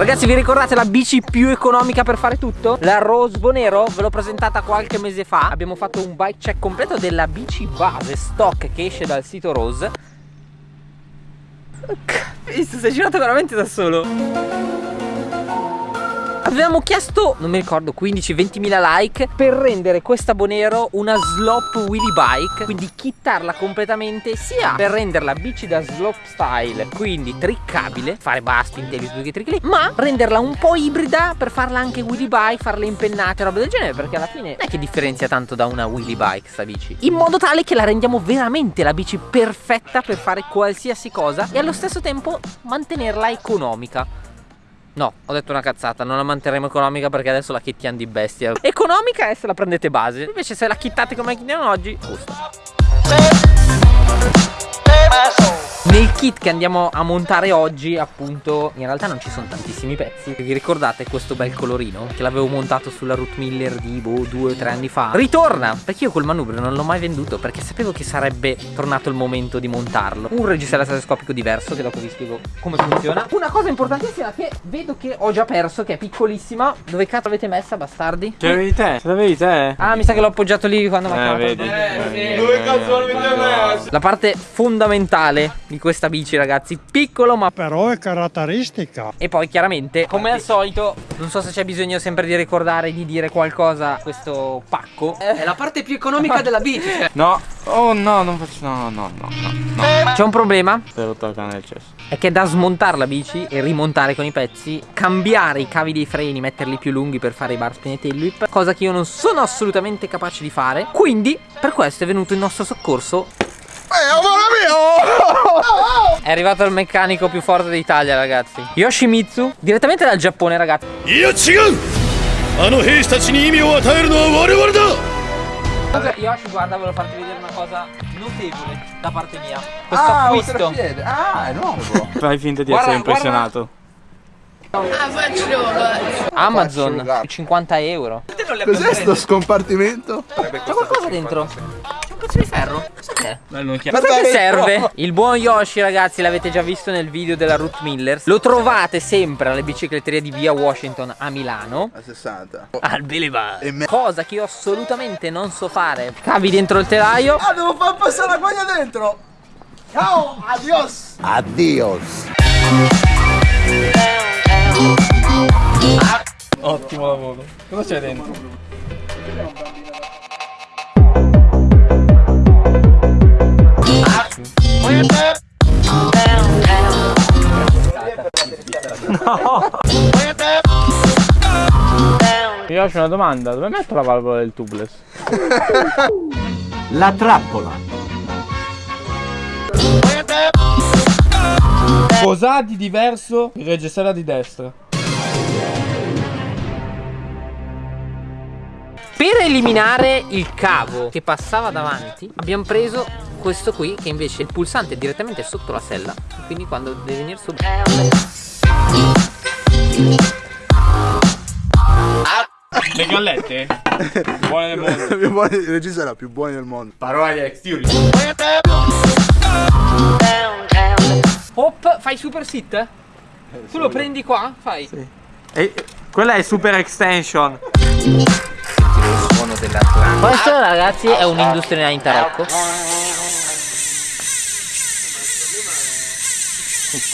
Ragazzi vi ricordate la bici più economica per fare tutto? La Rosbo Nero ve l'ho presentata qualche mese fa. Abbiamo fatto un bike check completo della bici base stock che esce dal sito Rose. Visto, sei girato veramente da solo Avevamo chiesto, non mi ricordo, 15-20 mila like per rendere questa Bonero una slop wheelie bike. Quindi kittarla completamente sia per renderla bici da slop style Quindi triccabile, fare basti, intelli, trick Ma renderla un po' ibrida per farla anche wheelie bike, farle impennate, roba del genere Perché alla fine non è che differenzia tanto da una wheelie bike sta bici. In modo tale che la rendiamo veramente la bici perfetta per fare qualsiasi cosa E allo stesso tempo mantenerla economica No, ho detto una cazzata, non la manterremo economica perché adesso la kittiamo di bestia. Economica è se la prendete base, invece se la kittate come kittiamo oggi, gusta. Nel kit che andiamo a montare oggi appunto in realtà non ci sono tantissimi pezzi Vi ricordate questo bel colorino che l'avevo montato sulla Root Miller di boh due o tre anni fa Ritorna perché io quel manubrio non l'ho mai venduto perché sapevo che sarebbe tornato il momento di montarlo Un registro telescopico diverso che dopo vi spiego come funziona Una cosa importantissima che vedo che ho già perso che è piccolissima Dove cazzo l'avete messa bastardi? Ce l'avevi te? Ce l'avevi te? Ah mi sa che l'ho appoggiato lì quando mi ha eh, vedi. eh, Dove cazzo l'avete messo? La parte fondamentale di questa bici ragazzi. Piccolo ma però è caratteristica. E poi chiaramente come al solito Non so se c'è bisogno sempre di ricordare di dire qualcosa a questo pacco. È la parte più economica della bici No. Oh no non faccio no no no no, no. C'è un problema? Te lo tocca nel cesso. È che da smontare la bici e rimontare con i pezzi, cambiare i cavi dei freni, metterli più lunghi per fare i bar spin e tail whip, cosa che io non sono assolutamente capace di fare. Quindi, per questo è venuto in nostro soccorso. Eh, amore mio! È arrivato il meccanico più forte d'Italia, ragazzi. Yoshimitsu, direttamente dal Giappone, ragazzi. Io Yoshi, guarda, volevo farti vedere una cosa notevole da parte mia. Questo ah, acquisto. Ah, è nuovo. Fai finta di essere impressionato. Amazon 50 euro Cos'è sto scompartimento? C'è qualcosa dentro? Pezzo di ferro? Cos'è? Ma perché serve? Il buon Yoshi ragazzi l'avete già visto nel video della Root Millers Lo trovate sempre alle bicicletterie di via Washington a Milano. A 60 Al Bilibar Cosa che io assolutamente non so fare. Cavi dentro il telaio. Ah devo far passare la guaglia dentro. Ciao, adios. Adios. Ottimo lavoro. Cosa c'è dentro? No! Io ho una domanda, dove metto la valvola del tubeless? la trappola. Cos'ha di diverso il reggiseno di destra? Per eliminare il cavo che passava davanti abbiamo preso questo qui che invece il pulsante è direttamente sotto la sella quindi quando deve venire su le gallette? più buone del mondo più buone, il regista era più buoni del mondo parola di Alex Theory Hop fai super sit? Eh, tu lo prendi qua? Fai sì. e, quella è super extension Questo ragazzi è un Industria in tarocco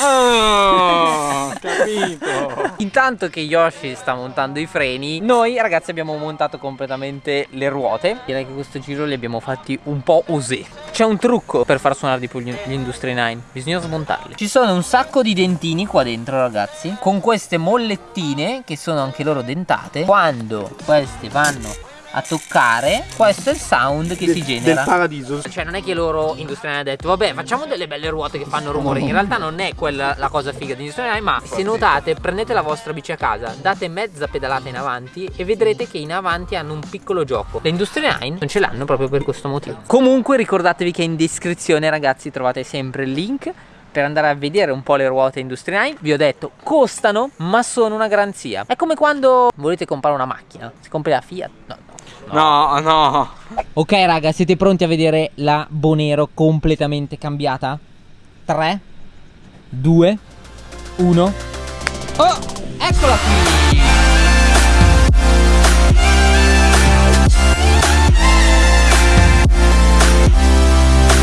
Oh, capito. Intanto che Yoshi sta montando i freni, noi ragazzi abbiamo montato completamente le ruote. Direi che questo giro li abbiamo fatti un po' osè. C'è un trucco per far suonare di più gli Industry 9, bisogna smontarli. Ci sono un sacco di dentini qua dentro ragazzi, con queste mollettine che sono anche loro dentate. Quando queste vanno a toccare. Questo è il sound che del, si genera. del paradiso. Cioè non è che loro industriali hanno detto vabbè facciamo delle belle ruote che fanno rumore. In realtà non è quella la cosa figa di industriali ma se notate prendete la vostra bici a casa date mezza pedalata in avanti e vedrete che in avanti hanno un piccolo gioco. Le Industria 9 non ce l'hanno proprio per questo motivo. Comunque ricordatevi che in descrizione ragazzi trovate sempre il link per andare a vedere un po' le ruote Industria 9 vi ho detto costano ma sono una garanzia. È come quando volete comprare una macchina. Si compri la Fiat? No No, no. Ok raga, siete pronti a vedere la Bonero completamente cambiata? 3 2 1 Oh! Eccola qui!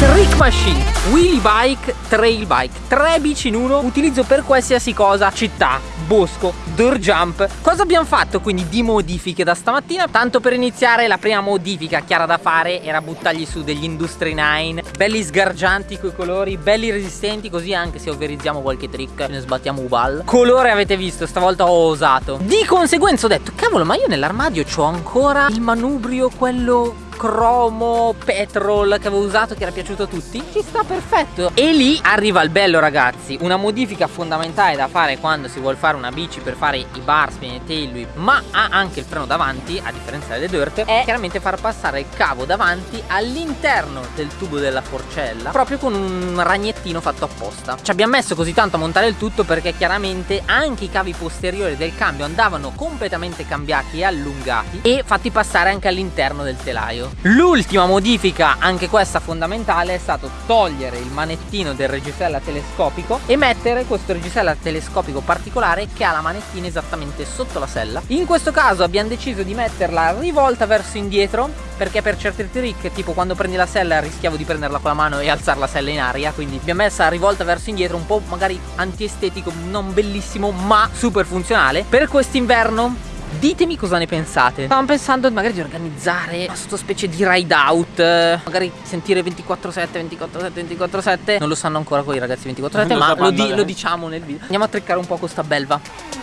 Trick Machine, Wheelie Bike, Trail Bike, tre bici in uno, utilizzo per qualsiasi cosa, città, bosco, dirt jump. Cosa abbiamo fatto quindi di modifiche da stamattina? Tanto per iniziare la prima modifica chiara da fare era buttargli su degli Industry 9, belli sgargianti coi colori, belli resistenti così anche se overizziamo qualche trick ne sbattiamo ubal. Colore avete visto, stavolta ho osato. Di conseguenza ho detto, cavolo ma io nell'armadio ho ancora il manubrio quello cromo petrol che avevo usato che era piaciuto a tutti ci sta perfetto. E lì arriva il bello ragazzi. Una modifica fondamentale da fare quando si vuole fare una bici per fare i bar spin e tail whip ma ha anche il freno davanti a differenza delle dirt è chiaramente far passare il cavo davanti all'interno del tubo della forcella proprio con un ragnettino fatto apposta. Ci abbiamo messo così tanto a montare il tutto perché chiaramente anche i cavi posteriori del cambio andavano completamente cambiati e allungati e fatti passare anche all'interno del telaio L'ultima modifica, anche questa fondamentale, è stato togliere il manettino del reggisella telescopico e mettere questo reggisella telescopico particolare che ha la manettina esattamente sotto la sella. In questo caso abbiamo deciso di metterla rivolta verso indietro perché per certi trick, tipo quando prendi la sella rischiavo di prenderla con la mano e alzare la sella in aria, quindi abbiamo messa rivolta verso indietro, un po' magari antiestetico, non bellissimo, ma super funzionale. Per quest'inverno Ditemi cosa ne pensate. Stavamo pensando magari di organizzare una sottospecie di ride out Magari sentire 24-7, 24-7, 24-7 Non lo sanno ancora quei ragazzi 24-7 Ma lo, di lo diciamo nel video Andiamo a treccare un po' questa belva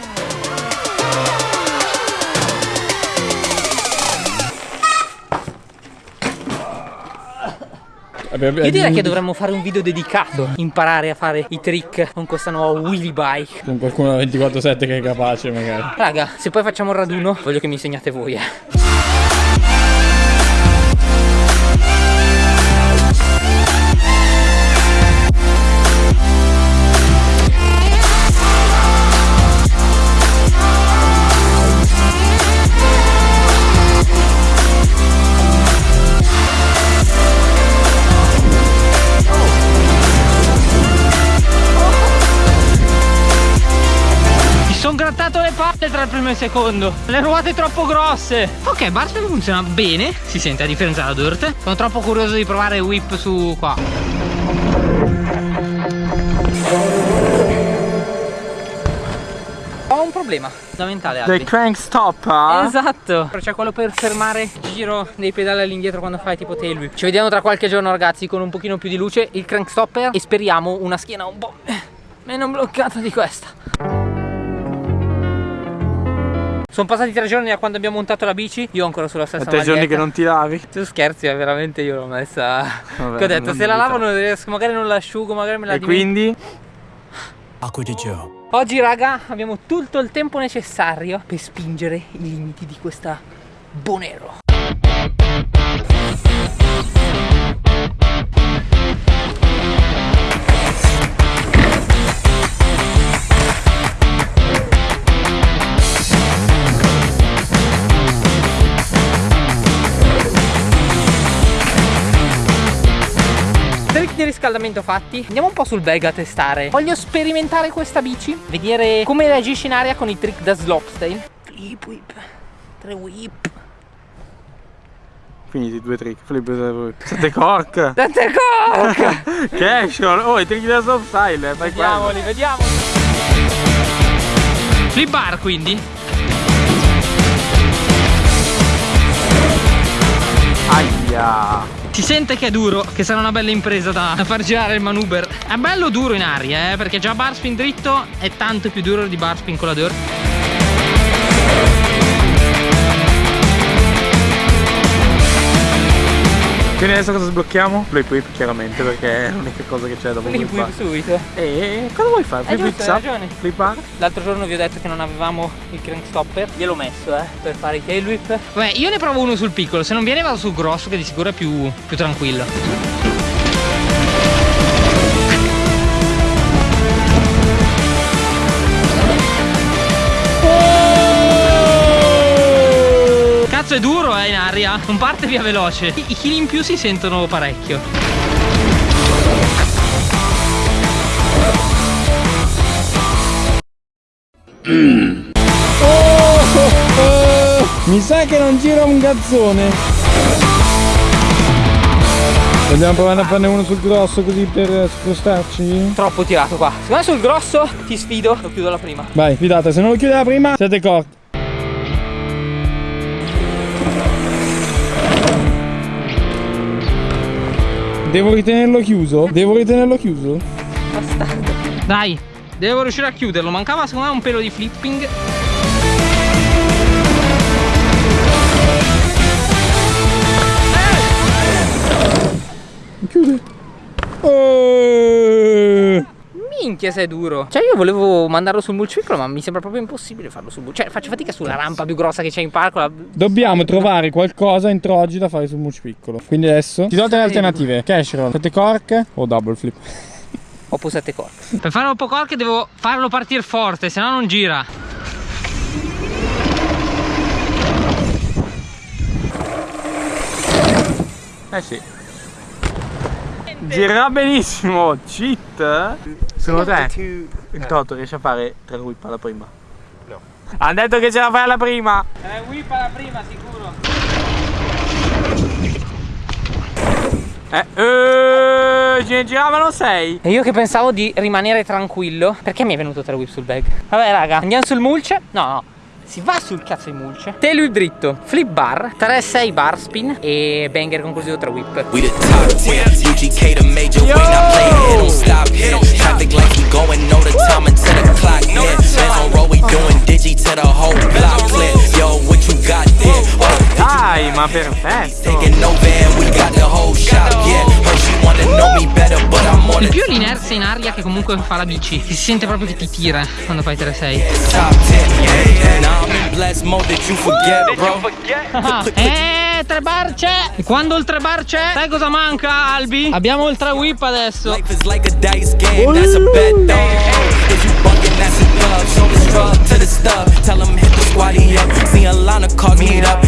Io direi che dovremmo fare un video dedicato. Imparare a fare i trick con questa nuova wheelie bike. Con qualcuno da 24-7 che è capace magari. Raga, se poi facciamo un raduno Voglio che mi insegnate voi eh tra il primo e il secondo. Le ruote troppo grosse. Ok, Barspin funziona? Bene. Si sente a differenza della Dirt Sono troppo curioso di provare whip su qua. Ho un problema fondamentale Del crank stop eh? Esatto. C'è quello per fermare il giro dei pedali all'indietro quando fai tipo tail whip. Ci vediamo tra qualche giorno ragazzi con un pochino più di luce. Il crank stopper. E speriamo una schiena un po' meno bloccata di questa sono passati tre giorni da quando abbiamo montato la bici Io ancora sulla stessa tre giorni che non ti lavi. Tu scherzi, eh, veramente io l'ho messa Vabbè, Che ho detto, se la lavo non riesco, magari non l'asciugo, magari me la E quindi? Acqua di Joe Oggi raga abbiamo tutto il tempo necessario Per spingere i limiti di questa Bonero riscaldamento fatti Andiamo un po' sul bag a testare. Voglio sperimentare questa bici Vedere come reagisce in aria con i trick da slopestyle Flip whip Tre whip. Finiti due trick Flip whip. Sette cork. Sette cork! Che action Oh i trick da slopestyle Vediamoli, vediamoli. Flip bar quindi. Aia si sente che è duro, che sarà una bella impresa da, far girare il manuber È bello duro in aria, eh, perché già barspin dritto è tanto più duro di barspin con la dirt Quindi adesso cosa sblocchiamo? Flip whip chiaramente perché è l'unica cosa che c'è dopo Flip whip subito E cosa vuoi fare? Flip whip up? ragione Flip up? L'altro giorno vi ho detto che non avevamo il crank stopper Gliel'ho messo eh per fare i tail whip Vabbè io ne provo uno sul piccolo Se non viene vado sul grosso che di sicuro è più, più tranquillo cazzo è duro eh in aria Non parte via veloce I, i chili in più si sentono parecchio Mi sa che non gira un gazzone. Vogliamo provare a farne uno sul grosso così per spostarci? Troppo tirato qua. Secondo me sul grosso ti sfido, lo chiudo la prima. Vai, fidate, se non lo chiude la prima, siete corti. Devo ritenerlo chiuso? Devo ritenerlo chiuso? Dai, devo riuscire a chiuderlo. Mancava secondo me un pelo di flipping. Chiude. Eh. Minchia se è duro Cioè io volevo mandarlo sul mulciclo Ma mi sembra proprio impossibile farlo sul mulciclo Cioè faccio fatica sulla rampa più grossa che c'è in parco la... Dobbiamo trovare qualcosa entro oggi da fare sul mulch piccolo. Quindi adesso ti do tre alternative: cash roll, sette cork o double flip. Ho posate corte Per fare un po' corche devo farlo partire forte Se no non gira Eh sì. Girerà benissimo, cheat. Secondo te il Toto riesce a fare tre whip alla prima? No. Ha detto che ce la fai alla prima. Eh whip alla prima sicuro Eh, eh ce ne giravano sei. E io che pensavo di rimanere tranquillo Perché mi è venuto tre whip sul bag? Vabbè raga andiamo sul mulch No no si va sul cazzo di Tail whip dritto Flip bar 3-6 bar spin E banger conclusivo 3 whip We the top 10, UGK the major way, not play it, don't stop here. Traffic lights, we going, know the time until the clock hit. Bands on road, we doing digi to the whole block clear. Yo, what you got there? Oh, Dai, ma perfetto. taking no van, we got the whole shop, yeah. Il the più è l'inerzia in aria che comunque fa la bici Si sente proprio che ti tira quando fai 3-6 top 10. Now I'm in blessed mode that you forget, bro. Ah, Eh, tre bar c'è E quando il tre bar c'è Sai cosa manca Albi? Abbiamo il tre whip adesso Life is like a dice game, that's a bet, though. If you bugging, that's a dub. Show the strug to the stuff. Tell them hit the squatty up. See a line of cars meet up.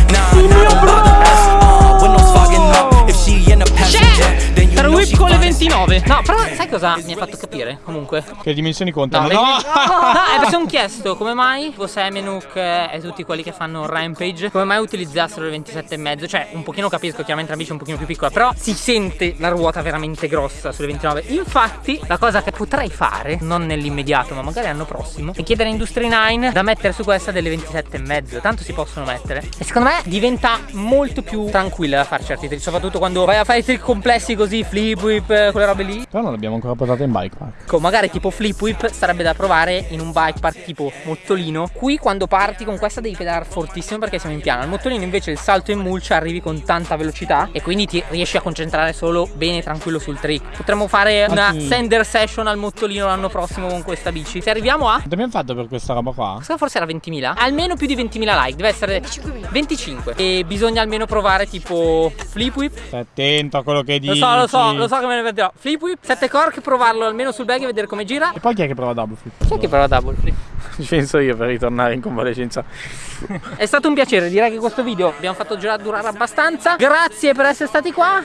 15 con le 29 No però sai cosa mi ha fatto capire comunque? Che le dimensioni contano. No, no. no eh, mi sono chiesto come mai tipo Semenuk eh, e tutti quelli che fanno Rampage Come mai utilizzassero le 27,5 Cioè un pochino capisco chiaramente la bici è un pochino più piccola Però si sente la ruota veramente grossa sulle 29 Infatti la cosa che potrei fare Non nell'immediato ma magari l'anno prossimo È chiedere a Industry 9 da mettere su questa delle 27,5 Tanto si possono mettere. E secondo me diventa molto più tranquilla da fare certi trick Soprattutto quando vai a fare i trick complessi così flip whip, eh, quelle robe lì Però non l'abbiamo ancora portata in bike park. Ecco, magari tipo flip whip sarebbe da provare in un bike park tipo mottolino. Qui quando parti con questa devi pedalare fortissimo perché siamo in piano. Al mottolino invece il salto in mulcia arrivi con tanta velocità e quindi ti riesci a concentrare solo bene tranquillo sul trick. Potremmo fare una sì. sender session al mottolino l'anno prossimo con questa bici. Se arriviamo a Quanto abbiamo fatto per questa roba qua? Questa forse era 20.000 Almeno più di 20.000 like Deve essere 25 E bisogna almeno provare tipo Flip whip Stai attento a quello che Lo dici. so lo so Lo so che me ne vedrò Flip whip 7 cork Provarlo almeno sul bag e vedere come gira E poi chi è che prova double flip? Chi è che prova double flip? Ci penso io per ritornare in convalescenza. È stato un piacere, direi che questo video abbiamo fatto già durare abbastanza. Grazie per essere stati qua.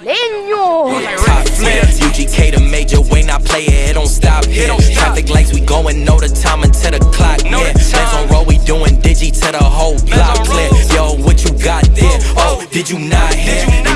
Legno! top 10. UGK the major way, not play it, it don't stop here. Traffic lights, we going, know the time until the clock hit. Bands on road, we doing digi to the whole block clear. Yo, what you got there? Oh, did you not hear?